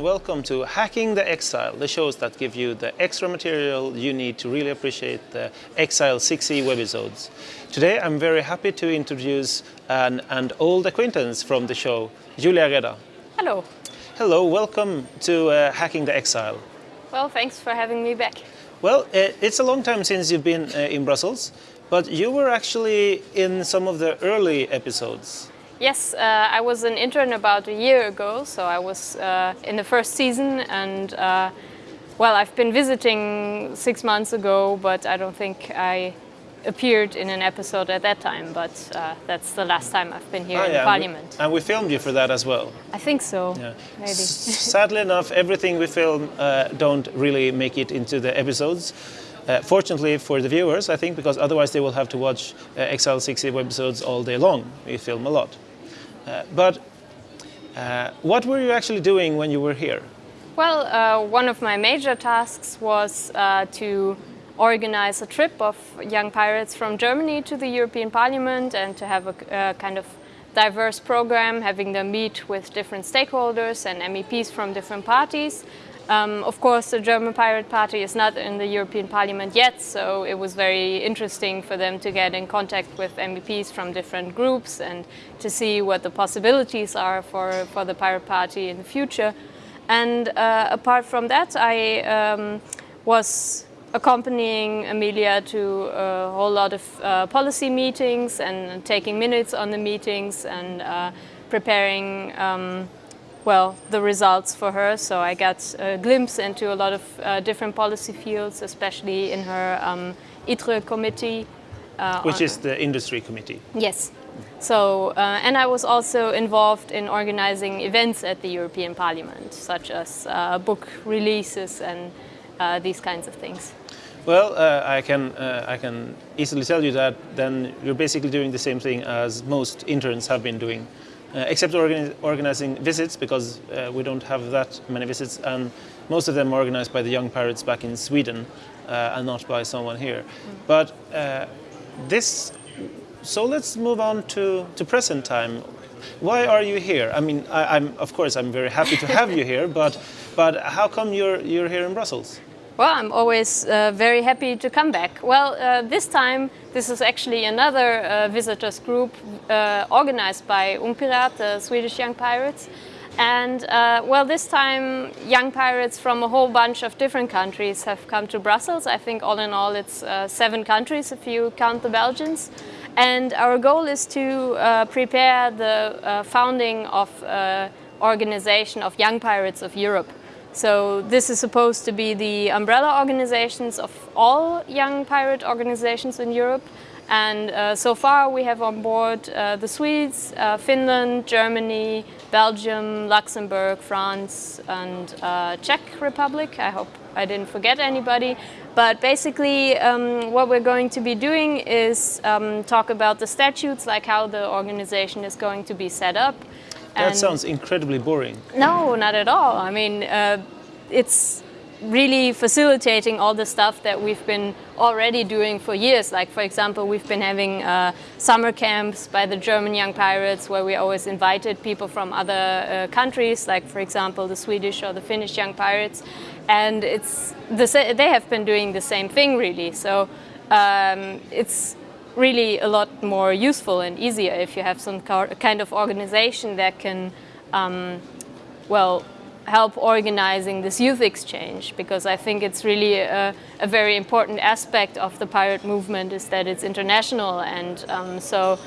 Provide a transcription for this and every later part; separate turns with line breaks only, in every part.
and welcome to Hacking the Exile, the shows that give you the extra material you need to really appreciate the XL60 webisodes. Today I'm very happy to introduce an, an old acquaintance from the show, Julia Reda.
Hello.
Hello, welcome to uh, Hacking the Exile.
Well, thanks for having me back.
Well, uh, it's a long time since you've been uh, in Brussels, but you were actually in some of the early episodes.
Yes, uh, I was an intern about a year ago, so I was uh, in the first season and uh, well, I've been visiting six months ago, but I don't think I appeared in an episode at that time, but uh, that's the last time I've been here
Ah,
in
yeah,
Parliament.
And we, and we filmed you for that as well.
I think so,
Yeah.
maybe.
Sadly enough, everything we film uh, don't really make it into the episodes. Uh, fortunately for the viewers, I think, because otherwise they will have to watch uh, XL60 webisodes all day long. We film a lot. Uh, but uh, what were you actually doing when you were here?
Well, uh, one of my major tasks was to organize a trip of young pirates from Germany to the European Parliament and to have a kind of diverse program, having them meet with different stakeholders and MEPs from different parties. Um, of course, the German Pirate Party is not in the European Parliament yet, so it was very interesting for them to get in contact with MEPs from different groups and to see what the possibilities are for, for the Pirate Party in the future. And uh, apart from that, I um, was accompanying Amelia to a whole lot of uh, policy meetings and taking minutes on the meetings and uh, preparing um, well, the results for her. So I got a glimpse into a lot of uh, different policy fields, especially in her um, ITRE committee. Uh,
Which is the industry committee.
Yes. So, uh, and I was also involved in organizing events at the European Parliament, such as uh, book releases and uh, these kinds of things.
Well, uh, I, can, uh, I can easily tell you that then you're basically doing the same thing as most interns have been doing, uh, except organi organizing visits because uh, we don't have that many visits and most of them are organized by the young pirates back in Sweden uh, and not by someone here. But uh, this, so let's move on to, to present time. Why are you here? I mean, I, I'm, of course, I'm very happy to have you here, but, but how come you're, you're here in Brussels?
Well, I'm always uh, very happy to come back. Well, uh, this time this is actually another uh, visitors group uh, organized by Ungpirat, the Swedish young pirates. And uh, well, this time young pirates from a whole bunch of different countries have come to Brussels. I think all in all it's uh, seven countries if you count the Belgians. And our goal is to uh, prepare the uh, founding of uh, organization of Young Pirates of Europe. So this is supposed to be the umbrella organizations of all young pirate organizations in Europe. And uh, so far we have on board uh, the Swedes, uh, Finland, Germany, Belgium, Luxembourg, France and uh, Czech Republic. I hope I didn't forget anybody. But basically um, what we're going to be doing is um, talk about the statutes, like how the organization is going to be set up.
That sounds incredibly boring.
no, not at all. I mean, uh, it's really facilitating all the stuff that we've been already doing for years. Like, for example, we've been having uh, summer camps by the German Young Pirates where we always invited people from other uh, countries, like, for example, the Swedish or the Finnish Young Pirates. And it's the, sa- they have been doing the same thing, really. So um, it's really a lot more useful and easier if you have some kind of organization that can, um, well, help organizing this youth exchange because I think it's really a, a very important aspect of the pirate movement is that it's international and um, so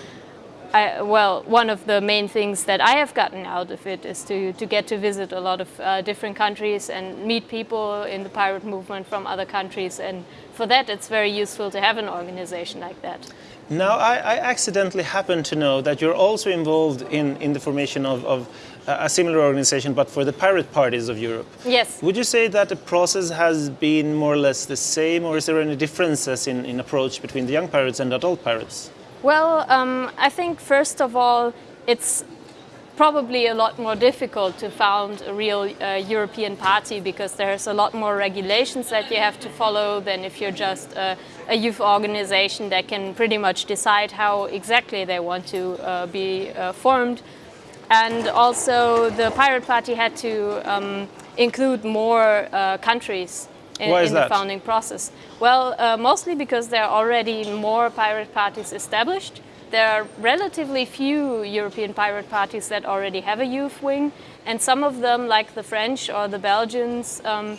I, well, one of the main things that I have gotten out of it is to, to get to visit a lot of uh, different countries and meet people in the pirate movement from other countries. And for that, it's very useful to have an organization like that.
Now, I, I accidentally happen to know that you're also involved in, in the formation of, of a similar organization, but for the pirate parties of Europe.
Yes.
Would you say that the process has been more or less the same, or is there any differences in, in approach between the young pirates and adult pirates?
Well, um, I think first of all, it's probably a lot more difficult to found a real uh, European party because there's a lot more regulations that you have to follow than if you're just a, a youth organization that can pretty much decide how exactly they want to uh, be uh, formed. And also the Pirate Party had to um, include more uh, countries in,
Why is
in the founding process. Well, uh, mostly because there are already more pirate parties established. There are relatively few European pirate parties that already have a youth wing, and some of them, like the French or the Belgians, um,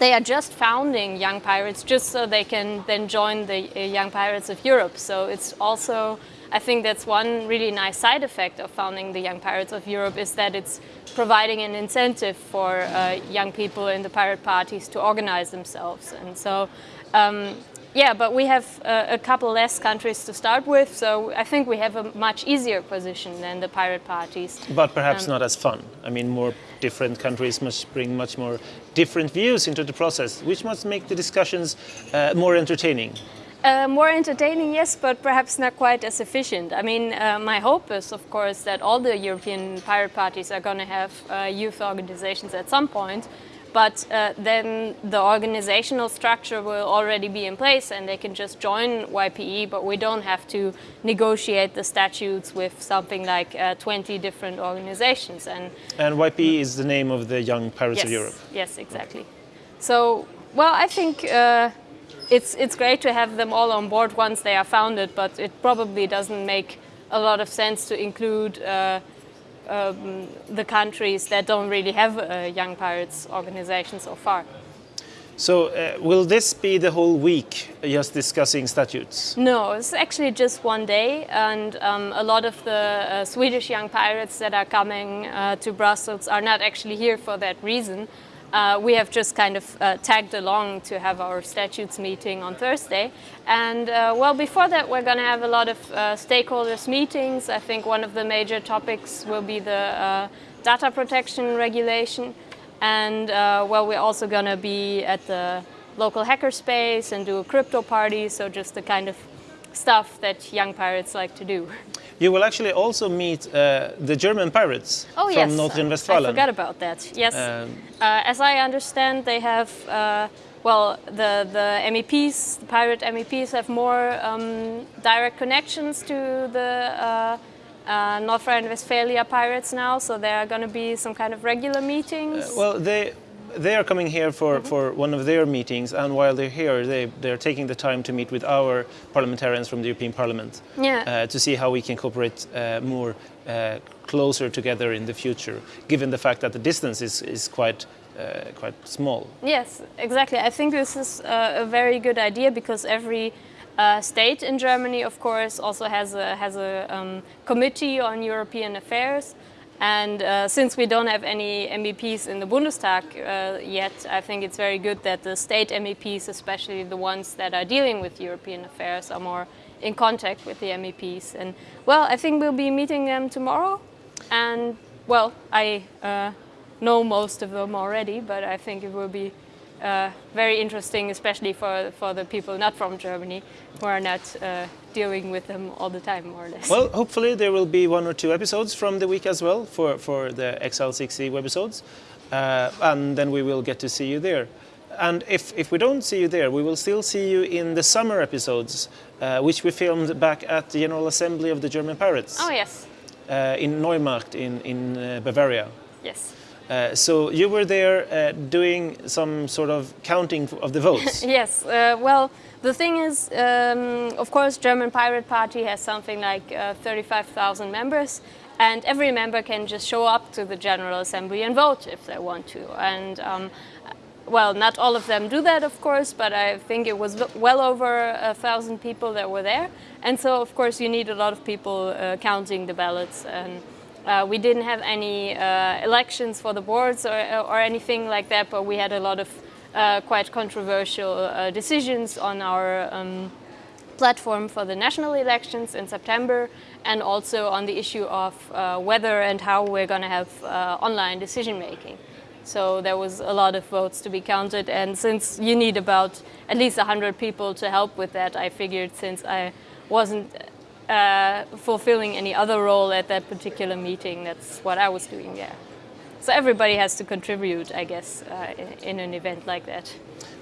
they are just founding Young Pirates just so they can then join the uh, Young Pirates of Europe. So it's also, I think that's one really nice side effect of founding the Young Pirates of Europe is that it's providing an incentive for uh, young people in the pirate parties to organize themselves. And so, um, yeah, but we have uh, a couple less countries to start with, so I think we have a much easier position than the pirate parties.
But perhaps
Um,
not as fun. I mean, more different countries must bring much more different views into the process, which must make the discussions uh, more entertaining.
Uh, more entertaining, yes, but perhaps not quite as efficient. I mean, uh, my hope is, of course, that all the European pirate parties are going to have uh, youth organizations at some point, but uh, then the organizational structure will already be in place and they can just join YPE, but we don't have to negotiate the statutes with something like uh, 20 different organizations. And
And YP is the name of the Young Pirates
yes,
of Europe.
Yes, exactly. So, well, I think uh, it's it's great to have them all on board once they are founded, but it probably doesn't make a lot of sense to include uh, um, the countries that don't really have a Young Pirates organization so far.
So, uh, will this be the whole week just discussing statutes?
No, it's actually just one day, and um, a lot of the uh, Swedish young pirates that are coming uh, to Brussels are not actually here for that reason. Uh, we have just kind of uh, tagged along to have our statutes meeting on Thursday. And uh, well, before that, we're going to have a lot of uh, stakeholders meetings. I think one of the major topics will be the uh, data protection regulation. And uh, well, we're also going to be at the local hackerspace and do a crypto party. So just the kind of stuff that young pirates like to do.
You will actually also meet uh, the German pirates
Oh
from
yes,
North Rhine-Westphalia.
I forgot about that. Yes,
Um,
uh, as I understand, they have uh, well the the MEPs, the pirate MEPs, have more um, direct connections to the. Uh, uh, North Rhine-Westphalia pirates now, so there are going to be some kind of regular meetings.
Well, they they are coming here for, for one of their meetings, and while they're here, they they're taking the time to meet with our parliamentarians from the European Parliament
Yeah.
uh, to see how we can cooperate uh, more uh, closer together in the future, given the fact that the distance is is quite uh, quite small.
Yes, exactly. I think this is uh, a very good idea because every uh, state in Germany, of course, also has a has a um, committee on European affairs. And uh, since we don't have any MEPs in the Bundestag uh, yet, I think it's very good that the state MEPs, especially the ones that are dealing with European affairs, are more in contact with the MEPs. And well, I think we'll be meeting them tomorrow. And well, I uh, know most of them already, but I think it will be uh, very interesting, especially for, for the people not from Germany who are not uh, dealing with them all the time, more or less.
Well, hopefully there will be one or two episodes from the week as well for, for the XL60 webisodes, uh, and then we will get to see you there. And if, if we don't see you there, we will still see you in the summer episodes, uh, which we filmed back at the General Assembly of the German Pirates
oh, yes,
uh, in Neumarkt in, in uh, Bavaria.
yes.
Uh, so you were there uh, doing some sort of counting of the votes.
Yes, uh, well, the thing is, um, of course, German Pirate Party has something like uh, 35,000 members, and every member can just show up to the General Assembly and vote if they want to. And um, well, not all of them do that, of course, but I think it was well over a thousand people that were there. And so, of course, you need a lot of people uh, counting the ballots. And uh, we didn't have any uh, elections for the boards or, or anything like that, but we had a lot of uh, quite controversial uh, decisions on our um, platform for the national elections in September and also on the issue of uh, whether and how we're going to have uh, online decision making. So there was a lot of votes to be counted, and since you need about at least 100 people to help with that, I figured since I wasn't uh, fulfilling any other role at that particular meeting, that's what I was doing there. So everybody has to contribute, I guess, uh, in an event like that.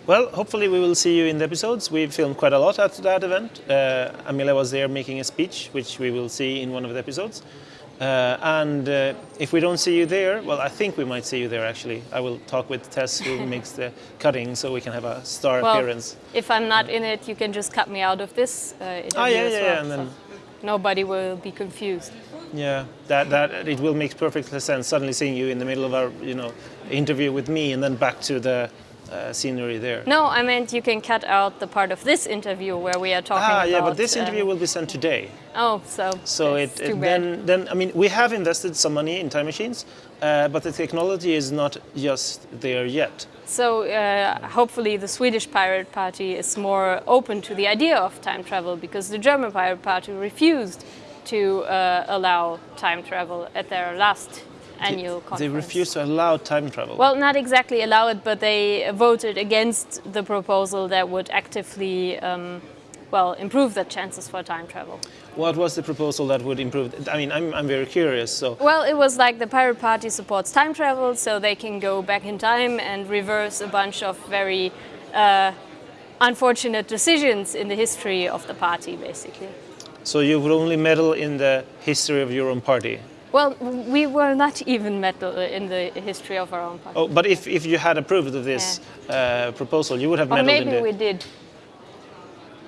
Well, hopefully we will see you in the episodes. We filmed quite a lot at that event. Uh, Amelia was there making a speech, which we will see in one of the episodes. Uh, and uh, if we don't see you there, well, I think we might see you there actually. I will talk with Tess, who makes the cutting, so we can have a star
Well,
appearance.
if I'm not in it, you can just cut me out of this uh, interview
Ah, yeah,
as
yeah,
well.
yeah, and then-
so nobody will be confused.
Yeah, that, that it will make perfect sense. Suddenly seeing you in the middle of our, you know, interview with me, and then back to the uh, scenery there.
No, I meant you can cut out the part of this interview where we are talking about.
Ah,
about.
yeah, but this
um,
interview will be sent today.
Oh, so.
So it, it then then I mean we have invested some money in time machines, uh, but the technology is not just there yet.
So uh, hopefully the Swedish Pirate Party is more open to the idea of time travel because the German Pirate Party refused to uh, allow time travel at their last annual conference.
They refused to allow time travel.
Well, not exactly allow it, but they voted against the proposal that would actively, um, well, improve the chances for time travel.
what was the proposal that would improve? I mean, I'm, I'm very curious. So
Well, it was like the Pirate Party supports time travel, so they can go back in time and reverse a bunch of very uh, unfortunate decisions in the history of the party, basically.
so you would only meddle in the history of your own party.
Well, we were not even meddle in the history of our own party.
Oh, but if, if you had approved of this uh, proposal, you would have meddled
maybe
in
we did.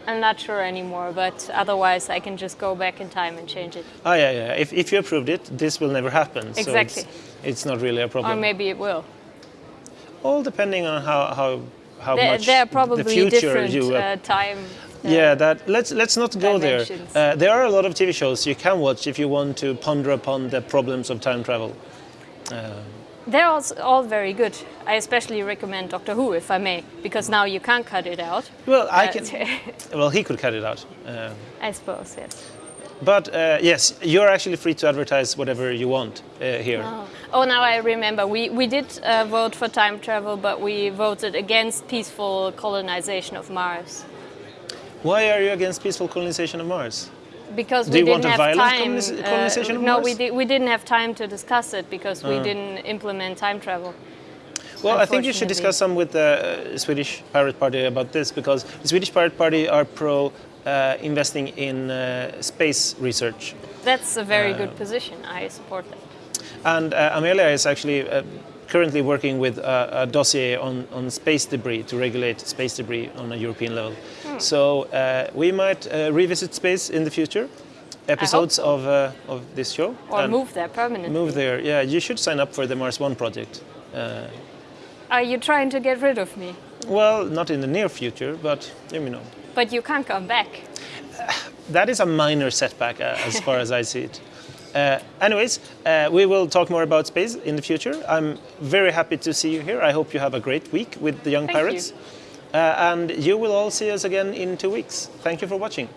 I'm not sure anymore, but otherwise I can just go back in time and change it.
Oh, yeah, yeah. If, if you approved it, this will never happen. So
Exactly.
it's, it's not really a problem.
Or maybe it will.
All depending on how how how
There,
much
there are probably
the future
different
you.
uh, time. uh,
yeah, that let's let's not go there. Uh, there are a lot of TV shows you can watch if you want to ponder upon the problems of time travel.
They're also all very good. I especially recommend Doctor Who, if I may, because now you can't cut it out.
Well, I
Uh,
can. Well, he could cut it out. Uh,
I suppose, yes.
but uh, yes, you're actually free to advertise whatever you want uh, here.
Oh. oh, now I remember. We, we did uh, vote for time travel, but we voted against peaceful colonization of Mars.
Why are you against peaceful colonization of Mars?
Because
Do
we
you
didn't
want a
have time.
of
no, we, di- we didn't have time to discuss it because we
Ah.
didn't implement time travel.
Well, I think you should discuss some with the uh, Swedish Pirate Party about this because the Swedish Pirate Party are pro uh, investing in uh, space research.
That's a very
Uh,
good position. I support that.
And uh, Amelia is actually uh, currently working with a, a dossier on, on space debris to regulate space debris on a European level. So uh, we might uh, revisit space in the future, episodes
so.
of, uh, of this show.
Or move there permanently.
Move there. Yeah, you should sign up for the Mars One project. Uh,
Are you trying to get rid of me?
well, not in the near future, but let me know.
But you can't come back.
That is a minor setback uh, as far as I see it. Uh, anyways, uh, we will talk more about space in the future. I'm very happy to see you here. I hope you have a great week with the Young
Thank.
Pirates. Uh, Uh, and you will all see us again in two weeks. Thank you for watching.